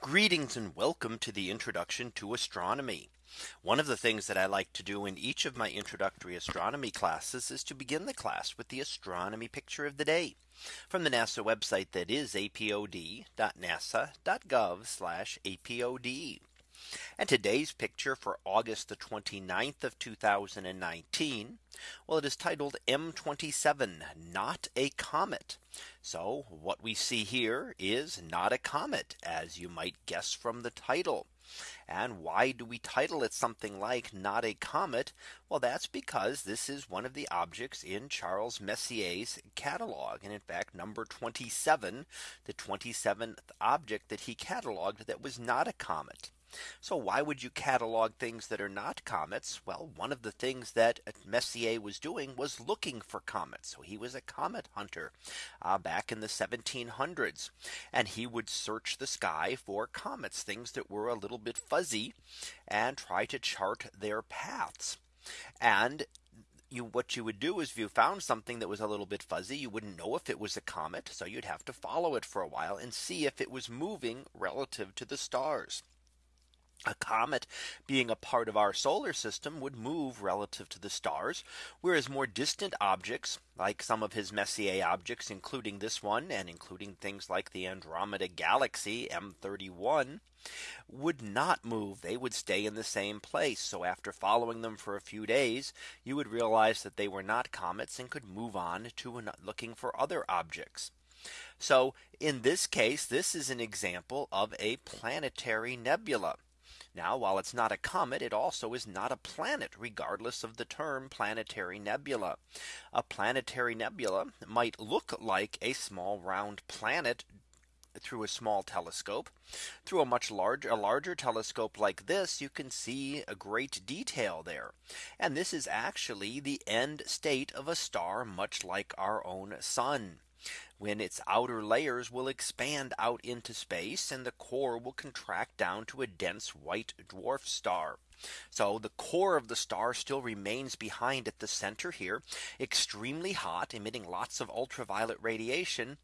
Greetings and welcome to the introduction to astronomy. One of the things that I like to do in each of my introductory astronomy classes is to begin the class with the astronomy picture of the day from the NASA website that is apod.nasa.gov apod. And today's picture for August the 29th of 2019. Well, it is titled M27 not a comet. So what we see here is not a comet as you might guess from the title. And why do we title it something like not a comet? Well, that's because this is one of the objects in Charles Messier's catalog. And in fact, number 27, the 27th object that he cataloged that was not a comet. So why would you catalog things that are not comets? Well, one of the things that Messier was doing was looking for comets. So he was a comet hunter uh, back in the 1700s. And he would search the sky for comets, things that were a little bit fuzzy and try to chart their paths. And you what you would do is if you found something that was a little bit fuzzy, you wouldn't know if it was a comet. So you'd have to follow it for a while and see if it was moving relative to the stars a comet being a part of our solar system would move relative to the stars, whereas more distant objects like some of his Messier objects, including this one and including things like the Andromeda galaxy M31 would not move. They would stay in the same place. So after following them for a few days, you would realize that they were not comets and could move on to looking for other objects. So in this case, this is an example of a planetary nebula. Now, while it's not a comet, it also is not a planet, regardless of the term planetary nebula. A planetary nebula might look like a small round planet through a small telescope. Through a much larger a larger telescope like this you can see a great detail there. And this is actually the end state of a star much like our own sun when its outer layers will expand out into space and the core will contract down to a dense white dwarf star. So the core of the star still remains behind at the center here, extremely hot, emitting lots of ultraviolet radiation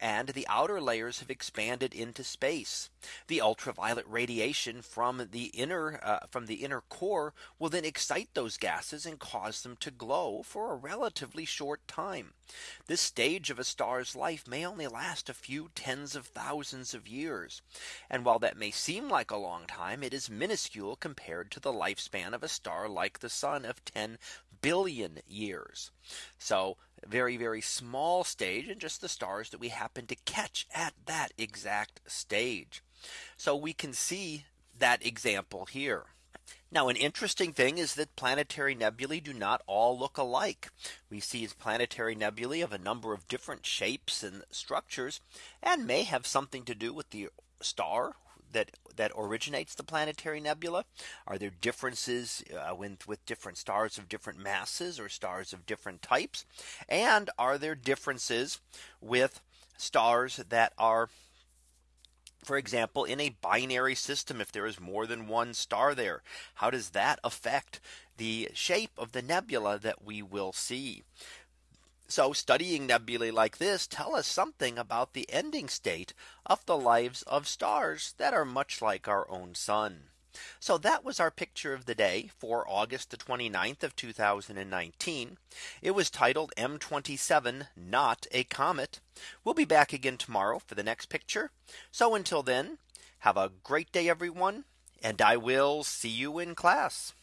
and the outer layers have expanded into space. The ultraviolet radiation from the inner uh, from the inner core will then excite those gases and cause them to glow for a relatively short time. This stage of a star's life may only last a few tens of thousands of years. And while that may seem like a long time, it is minuscule compared to the lifespan of a star like the sun of 10 billion years. So very, very small stage and just the stars that we happen to catch at that exact stage. So we can see that example here. Now an interesting thing is that planetary nebulae do not all look alike. We see planetary nebulae of a number of different shapes and structures and may have something to do with the star that that originates the planetary nebula? Are there differences uh, with, with different stars of different masses or stars of different types? And are there differences with stars that are for example, in a binary system, if there is more than one star there, how does that affect the shape of the nebula that we will see? So studying nebulae like this tell us something about the ending state of the lives of stars that are much like our own sun. So that was our picture of the day for August the 29th of 2019. It was titled M27 not a comet. We'll be back again tomorrow for the next picture. So until then, have a great day everyone. And I will see you in class.